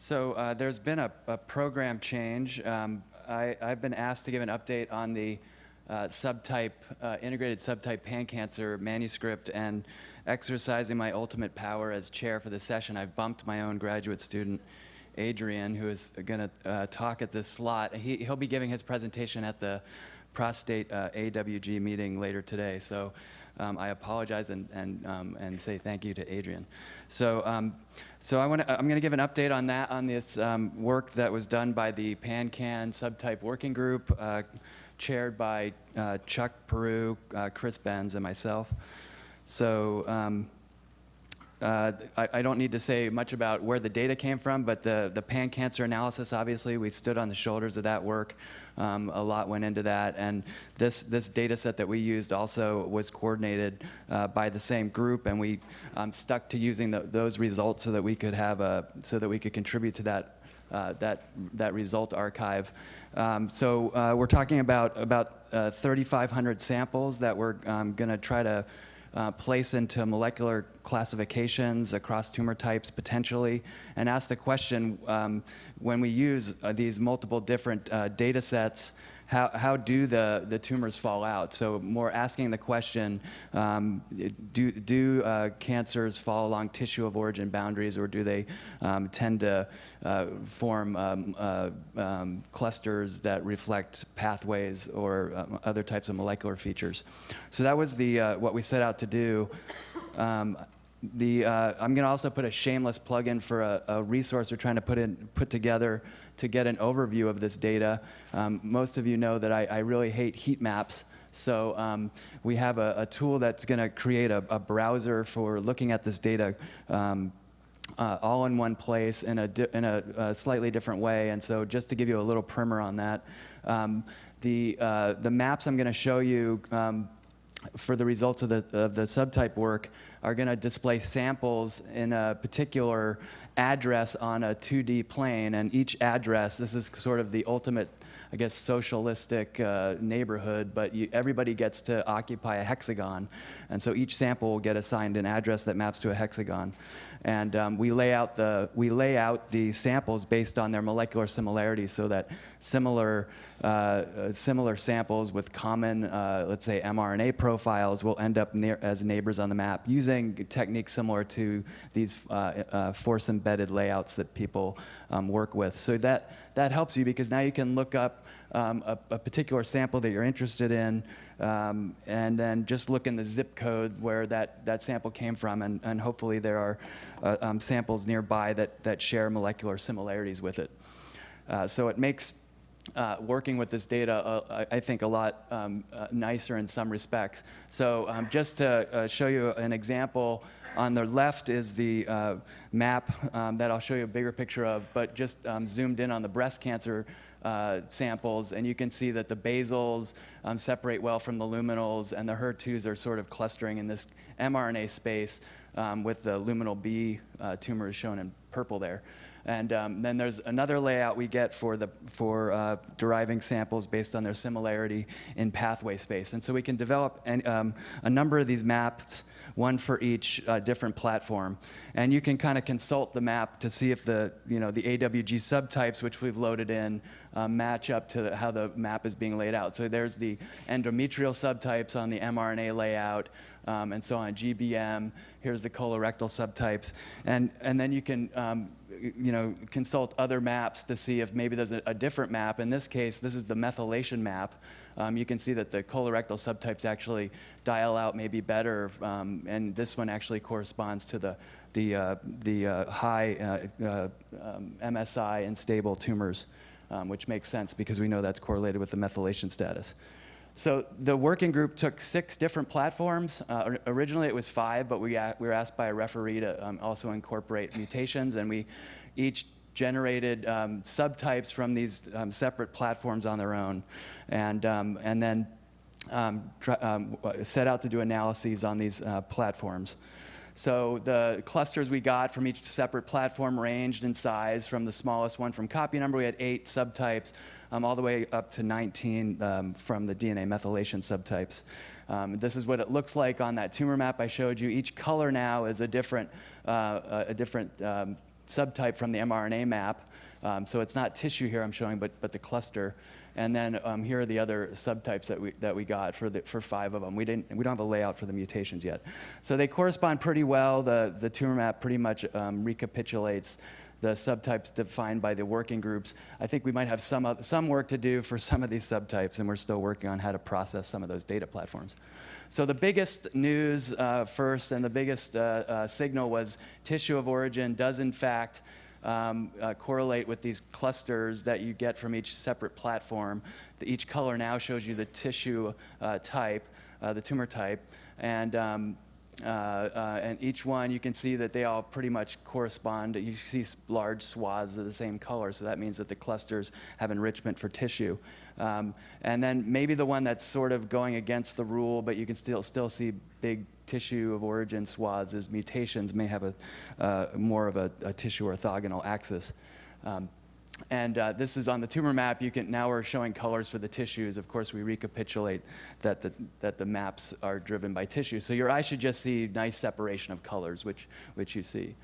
So uh, there's been a, a program change. Um, I, have been asked to give an update on the uh, subtype, uh, integrated subtype pan-cancer manuscript and exercising my ultimate power as chair for the session, I've bumped my own graduate student, Adrian, who is going to uh, talk at this slot. He, will be giving his presentation at the prostate uh, AWG meeting later today. So um, I apologize and, and, um, and say thank you to Adrian. So, um, so I wanna, I'm going to give an update on that, on this um, work that was done by the PanCan subtype working group, uh, chaired by uh, Chuck Perou, uh, Chris Benz, and myself. So um, uh, I, I, don't need to say much about where the data came from, but the, the pan-cancer analysis, obviously, we stood on the shoulders of that work. Um, a lot went into that, and this, this data set that we used also was coordinated uh, by the same group, and we um, stuck to using the, those results so that we could have a, so that we could contribute to that, uh, that, that result archive. Um, so uh, we're talking about, about uh, 3,500 samples that we're um, gonna try to uh, place into molecular classifications across tumor types potentially, and ask the question, um, when we use uh, these multiple different uh, data sets, how, how do the, the tumors fall out? So more asking the question, um, do, do uh, cancers fall along tissue of origin boundaries or do they um, tend to uh, form um, uh, um, clusters that reflect pathways or um, other types of molecular features? So that was the, uh, what we set out to do. The, uh, I'm going to also put a shameless plug-in for a, a, resource we're trying to put, in, put together to get an overview of this data. Um, most of you know that I, I, really hate heat maps. So um, we have a, a tool that's going to create a, a, browser for looking at this data um, uh, all in one place in, a, in a, slightly different way. And so just to give you a little primer on that, um, the, uh, the maps I'm going to show you um, for the results of the, of the subtype work are going to display samples in a particular address on a 2D plane, and each address, this is sort of the ultimate, I guess, socialistic uh, neighborhood, but you, everybody gets to occupy a hexagon, and so each sample will get assigned an address that maps to a hexagon. And um, we, lay out the, we lay out the samples based on their molecular similarities so that similar, uh, similar samples with common, uh, let's say, mRNA profiles will end up as neighbors on the map using techniques similar to these uh, uh, force-embedded layouts that people um, work with. So that, that helps you because now you can look up um, a, a, particular sample that you're interested in, um, and then just look in the zip code where that, that sample came from, and, and hopefully there are uh, um, samples nearby that, that share molecular similarities with it. Uh, so it makes uh, working with this data, uh, I think, a lot um, uh, nicer in some respects. So um, just to uh, show you an example, on the left is the uh, map um, that I'll show you a bigger picture of, but just um, zoomed in on the breast cancer uh, samples, and you can see that the basals um, separate well from the luminals, and the HER2s are sort of clustering in this mRNA space um, with the luminal B uh, tumors shown in purple there. And um, then there's another layout we get for, the, for uh, deriving samples based on their similarity in pathway space. And so we can develop um, a number of these maps one for each uh, different platform. And you can kind of consult the map to see if the, you know, the AWG subtypes, which we've loaded in, uh, match up to how the map is being laid out. So there's the endometrial subtypes on the mRNA layout, um, and so on GBM. Here's the colorectal subtypes. And, and then you can um, you know, consult other maps to see if maybe there's a, a, different map. In this case, this is the methylation map. Um, you can see that the colorectal subtypes actually dial out maybe better, um, and this one actually corresponds to the, the, uh, the uh, high uh, uh um, MSI and stable tumors, um, which makes sense because we know that's correlated with the methylation status. So the working group took six different platforms. Uh, originally it was five, but we, we were asked by a referee to um, also incorporate mutations, and we each generated um, subtypes from these um, separate platforms on their own, and, um, and then um, um, set out to do analyses on these uh, platforms. So the clusters we got from each separate platform ranged in size from the smallest one from copy number, we had eight subtypes, um, all the way up to 19 um, from the DNA methylation subtypes. Um, this is what it looks like on that tumor map I showed you. Each color now is a different, uh, a different um, subtype from the mRNA map. Um, so it's not tissue here I'm showing, but, but the cluster. And then um, here are the other subtypes that we, that we got for, the, for five of them. We, didn't, we don't have a layout for the mutations yet. So they correspond pretty well. The, the tumor map pretty much um, recapitulates the subtypes defined by the working groups. I think we might have some, some work to do for some of these subtypes, and we're still working on how to process some of those data platforms. So the biggest news uh, first and the biggest uh, uh, signal was tissue of origin does in fact um, uh, correlate with these clusters that you get from each separate platform. The, each color now shows you the tissue uh, type, uh, the tumor type, and um, uh, uh, and each one, you can see that they all pretty much correspond. You see large swaths of the same color, so that means that the clusters have enrichment for tissue. Um, and then maybe the one that's sort of going against the rule, but you can still, still see big tissue of origin swaths is mutations may have a, uh, more of a, a, tissue orthogonal axis. Um, and uh, this is on the tumor map. You can now we're showing colors for the tissues. Of course, we recapitulate that the, that the maps are driven by tissue. So your eye should just see nice separation of colors, which, which you see.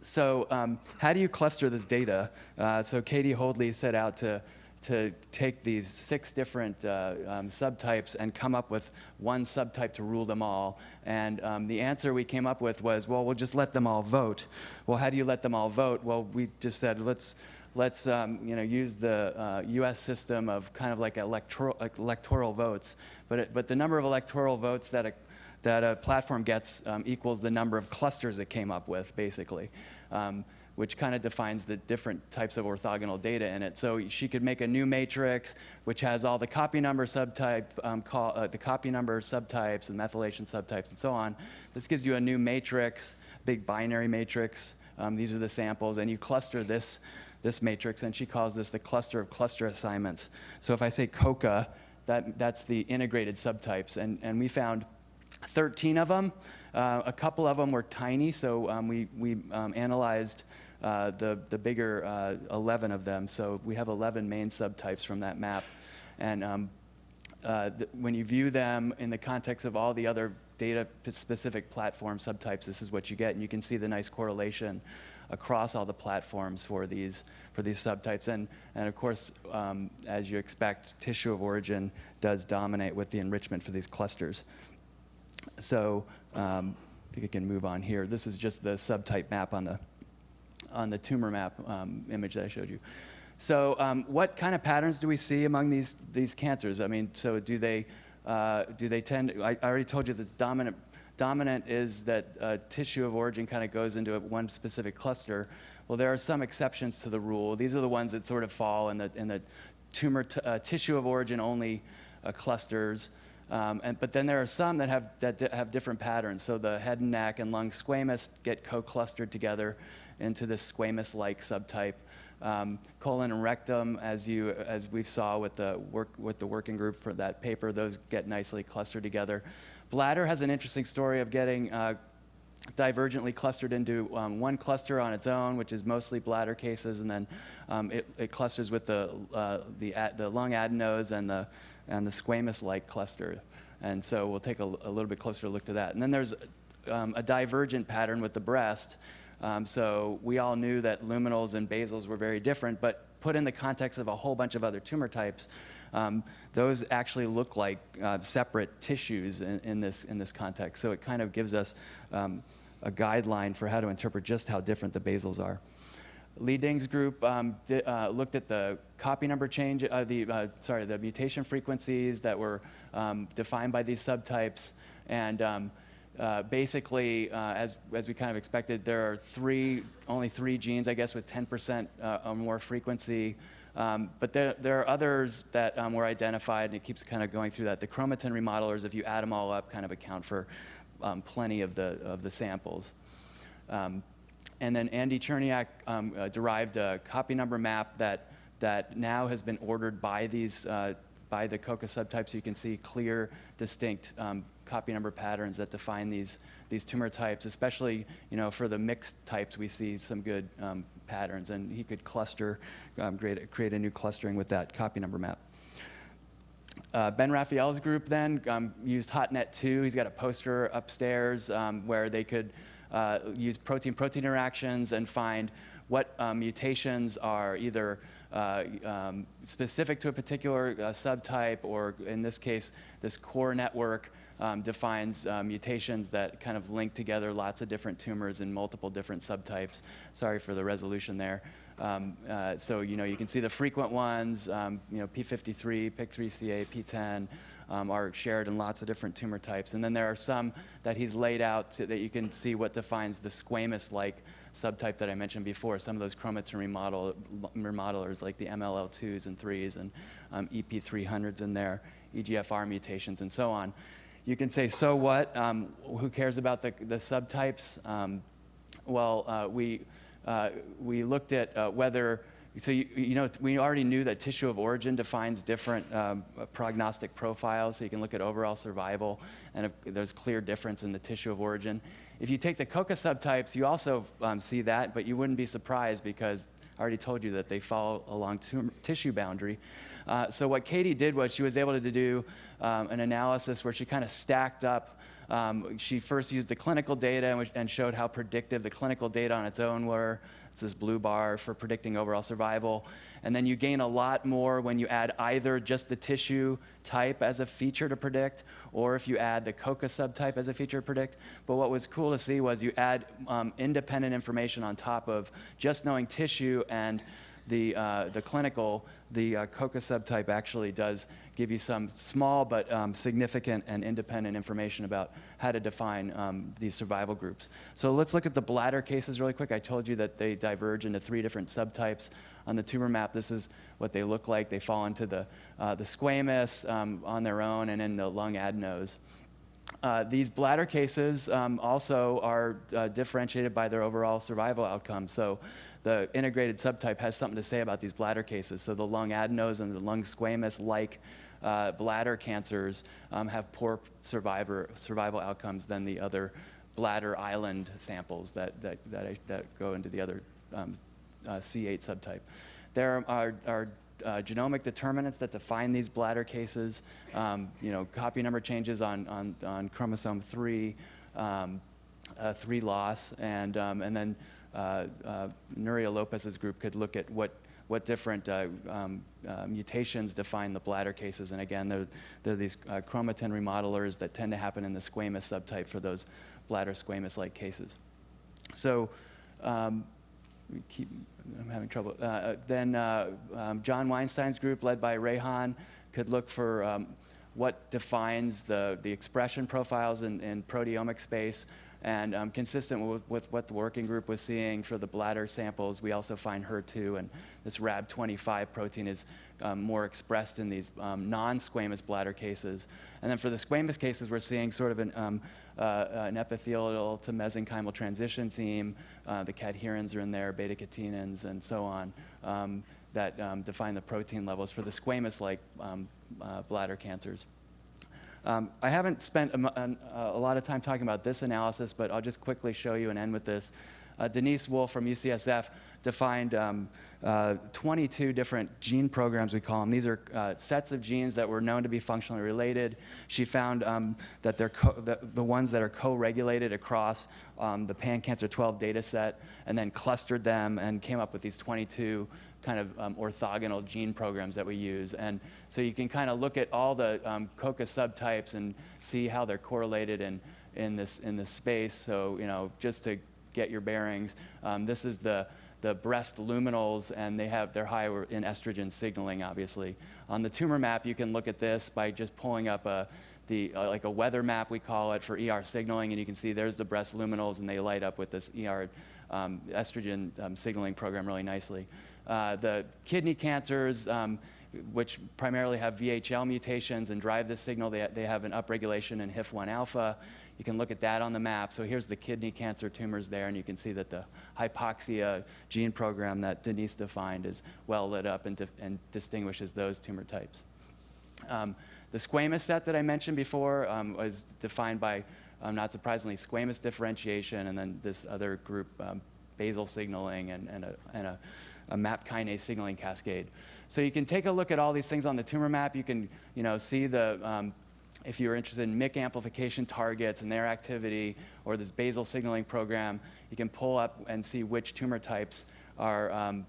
So um, how do you cluster this data? Uh, so Katie Hoadley set out to to take these six different uh, um, subtypes and come up with one subtype to rule them all. And um, the answer we came up with was, well, we'll just let them all vote. Well, how do you let them all vote? Well, we just said, let's, let's um, you know, use the uh, US system of kind of like electoral, electoral votes. But, it, but the number of electoral votes that a, that a platform gets um, equals the number of clusters it came up with, basically. Which kind of defines the different types of orthogonal data in it. So she could make a new matrix which has all the copy number subtype, um, call, uh, the copy number subtypes and methylation subtypes and so on. This gives you a new matrix, big binary matrix. Um, these are the samples, and you cluster this, this matrix, and she calls this the cluster of cluster assignments. So if I say COCA, that, that's the integrated subtypes, and, and we found 13 of them. Uh, a couple of them were tiny, so um, we, we um, analyzed uh, the, the bigger uh, 11 of them. So we have 11 main subtypes from that map. And um, uh, when you view them in the context of all the other data-specific platform subtypes, this is what you get. And you can see the nice correlation across all the platforms for these, for these subtypes. And, and of course, um, as you expect, tissue of origin does dominate with the enrichment for these clusters. So um, I think I can move on here. This is just the subtype map on the on the tumor map um, image that I showed you. So um, what kind of patterns do we see among these, these cancers? I mean, so do they, uh, do they tend, I, I, already told you that the dominant, dominant is that uh, tissue of origin kind of goes into one specific cluster. Well, there are some exceptions to the rule. These are the ones that sort of fall in the, in the tumor uh, tissue of origin only uh, clusters. Um, and, but then there are some that have, that have different patterns. So the head and neck and lung squamous get co-clustered together into this squamous-like subtype. Um, colon and rectum, as you as we saw with the work with the working group for that paper, those get nicely clustered together. Bladder has an interesting story of getting uh, divergently clustered into um, one cluster on its own, which is mostly bladder cases, and then um, it, it, clusters with the uh, the, the lung adenos and the and the squamous-like cluster. And so we'll take a, a, little bit closer look to that. And then there's um, a divergent pattern with the breast, um, so we all knew that luminals and basals were very different, but put in the context of a whole bunch of other tumor types, um, those actually look like uh, separate tissues in, in, this, in this context. So it kind of gives us um, a guideline for how to interpret just how different the basals are. Li Ding's group um, did, uh, looked at the copy number change, uh, the, uh, sorry, the mutation frequencies that were um, defined by these subtypes, and um, uh, basically, uh, as, as we kind of expected, there are three, only three genes, I guess, with 10% uh, or more frequency. Um, but there, there are others that um, were identified, and it keeps kind of going through that. The chromatin remodelers, if you add them all up, kind of account for um, plenty of the, of the samples. Um, and then Andy Cherniack um, uh, derived a copy number map that, that now has been ordered by these uh, by the COCA subtypes. You can see clear, distinct um, copy number patterns that define these, these tumor types, especially you know, for the mixed types, we see some good um, patterns, and he could cluster, um, create, create a new clustering with that copy number map. Uh, ben Raphael's group then um, used HotNet 2. He's got a poster upstairs um, where they could uh, use protein-protein interactions and find what um, mutations are either uh, um, specific to a particular uh, subtype, or in this case, this core network um, defines uh, mutations that kind of link together lots of different tumors in multiple different subtypes. Sorry for the resolution there. Um, uh, so you know you can see the frequent ones, um, you know P53, PIK3CA, PTEN, um, are shared in lots of different tumor types. And then there are some that he's laid out to, that you can see what defines the squamous-like subtype that I mentioned before, some of those chromatin remodel, remodelers like the MLL2s and 3s and um, EP300s in there, EGFR mutations and so on. You can say, so what? Um, who cares about the, the subtypes? Um, well, uh, we, uh, we looked at uh, whether so you, you, know, we already knew that tissue of origin defines different um, prognostic profiles, so you can look at overall survival, and there's clear difference in the tissue of origin. If you take the COCA subtypes, you also um, see that, but you wouldn't be surprised because I already told you that they follow along to tissue boundary. Uh, so what Katie did was she was able to do um, an analysis where she kind of stacked up um, she first used the clinical data and, showed how predictive the clinical data on its own were. It's this blue bar for predicting overall survival. And then you gain a lot more when you add either just the tissue type as a feature to predict, or if you add the COCA subtype as a feature to predict. But what was cool to see was you add um, independent information on top of just knowing tissue and the, uh, the clinical, the uh, COCA subtype actually does give you some small but um, significant and independent information about how to define um, these survival groups. So let's look at the bladder cases really quick. I told you that they diverge into three different subtypes. On the tumor map, this is what they look like. They fall into the, uh, the squamous um, on their own and in the lung adenos. Uh, these bladder cases um, also are uh, differentiated by their overall survival outcome. So the integrated subtype has something to say about these bladder cases. So the lung adenos and the lung squamous like uh, bladder cancers um, have poor survivor, survival outcomes than the other bladder island samples that, that, that, that go into the other um, uh, C8 subtype. There are, are uh, genomic determinants that define these bladder cases. Um, you know, copy number changes on, on, on chromosome 3, um, uh, 3 loss, and, um, and then Nuria Lopez's group could look at what, what different uh, um, uh, mutations define the bladder cases. And again, they're, they're these uh, chromatin remodelers that tend to happen in the squamous subtype for those bladder squamous-like cases. So um, keep, I'm having trouble. Uh, then um, John Weinstein's group, led by Rehan, could look for um, what defines the, the expression profiles in, in proteomic space and um, consistent with, with, what the working group was seeing for the bladder samples, we also find HER2 and this RAB25 protein is um, more expressed in these um, non-squamous bladder cases. And then for the squamous cases, we're seeing sort of an, um, uh, an epithelial to mesenchymal transition theme. Uh, the cadherins are in there, beta-catenins, and so on, um, that um, define the protein levels for the squamous-like uh, bladder cancers. Um, I haven't spent a, a, lot of time talking about this analysis, but I'll just quickly show you and end with this. Uh, Denise Wolf from UCSF defined um, uh, 22 different gene programs, we call them. These are uh, sets of genes that were known to be functionally related. She found um, that they're the, ones that are co-regulated across um, the pan-cancer 12 data set, and then clustered them and came up with these 22 kind of um, orthogonal gene programs that we use. And so you can kind of look at all the um, COCA subtypes and see how they're correlated in, in, this, in this space. So, you know, just to get your bearings, um, this is the, the breast luminals, and they have, they're high in estrogen signaling, obviously. On the tumor map, you can look at this by just pulling up a, the, uh, like a weather map, we call it, for ER signaling, and you can see there's the breast luminals, and they light up with this ER um, estrogen um, signaling program really nicely. Uh, the kidney cancers, um, which primarily have VHL mutations and drive this signal, they, they have an upregulation in HIF1 alpha. You can look at that on the map. So here's the kidney cancer tumors there, and you can see that the hypoxia gene program that Denise defined is well lit up and, and distinguishes those tumor types. Um, the squamous set that I mentioned before um, was defined by, um, not surprisingly, squamous differentiation, and then this other group, um, basal signaling and, and, a, and a a MAP kinase signaling cascade. So you can take a look at all these things on the tumor map. You can you know, see the, um, if you're interested in MYC amplification targets and their activity, or this basal signaling program, you can pull up and see which tumor types are, um,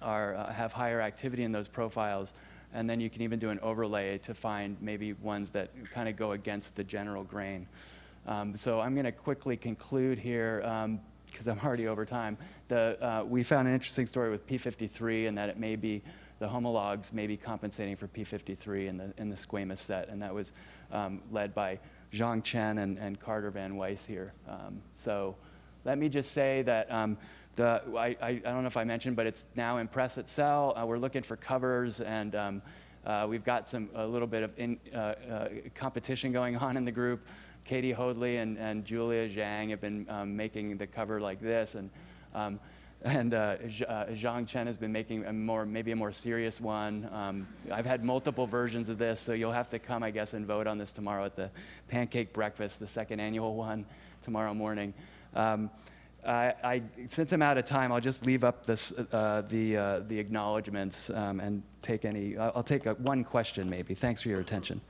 are, uh, have higher activity in those profiles. And then you can even do an overlay to find maybe ones that kind of go against the general grain. Um, so I'm going to quickly conclude here because I'm already over time. The, uh, we found an interesting story with P53 and that it may be the homologs may be compensating for P53 in the, in the squamous set, and that was um, led by Zhang Chen and, and Carter Van Waes here. Um, so let me just say that um, the, I, I, I, don't know if I mentioned, but it's now in press at Cell. Uh, we're looking for covers, and um, uh, we've got some a little bit of in, uh, uh competition going on in the group. Katie Hoadley and, and Julia Zhang have been um, making the cover like this, and um, and uh, uh, Zhang Chen has been making a more, maybe a more serious one. Um, I've had multiple versions of this, so you'll have to come, I guess, and vote on this tomorrow at the Pancake Breakfast, the second annual one, tomorrow morning. Um, I, I, since I'm out of time, I'll just leave up this, uh, the, uh, the acknowledgments um, and take any, I'll take a, one question maybe. Thanks for your attention.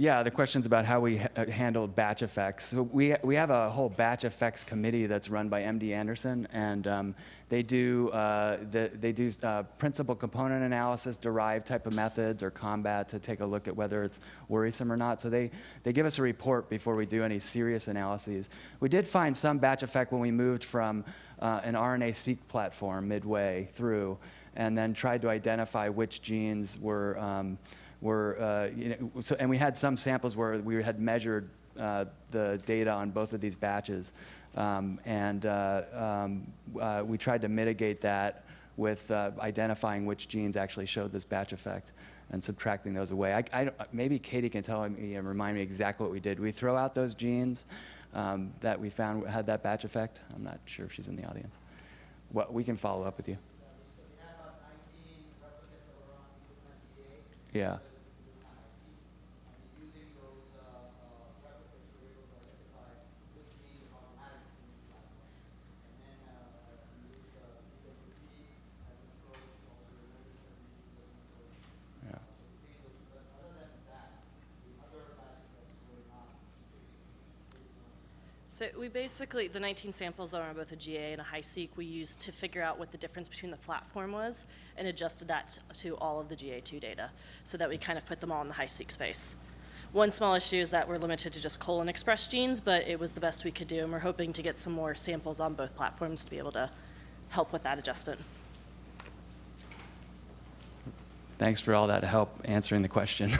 Yeah, the question's about how we ha uh, handled batch effects. So we, we have a whole batch effects committee that's run by MD Anderson, and um, they do, uh, the, they do uh, principal component analysis, derived type of methods, or ComBat to take a look at whether it's worrisome or not. So they, they give us a report before we do any serious analyses. We did find some batch effect when we moved from uh, an RNA-seq platform midway through, and then tried to identify which genes were um, were, uh, you know, so, and we had some samples where we had measured uh, the data on both of these batches. Um, and uh, um, uh, we tried to mitigate that with uh, identifying which genes actually showed this batch effect and subtracting those away. I, I, maybe Katie can tell me and remind me exactly what we did. We throw out those genes um, that we found had that batch effect. I'm not sure if she's in the audience. What, we can follow up with you. Yeah. So we basically, the 19 samples that are on both a GA and a Hi-seq, we used to figure out what the difference between the platform was and adjusted that to all of the GA2 data so that we kind of put them all in the Hi-seq space. One small issue is that we're limited to just colon express genes, but it was the best we could do, and we're hoping to get some more samples on both platforms to be able to help with that adjustment. Thanks for all that help answering the question.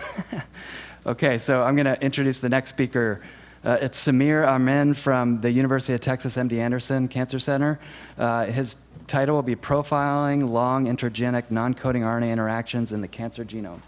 okay, so I'm going to introduce the next speaker, uh, it's Samir Amin from the University of Texas MD Anderson Cancer Center. Uh, his title will be Profiling Long Intergenic Non-Coding RNA Interactions in the Cancer Genome.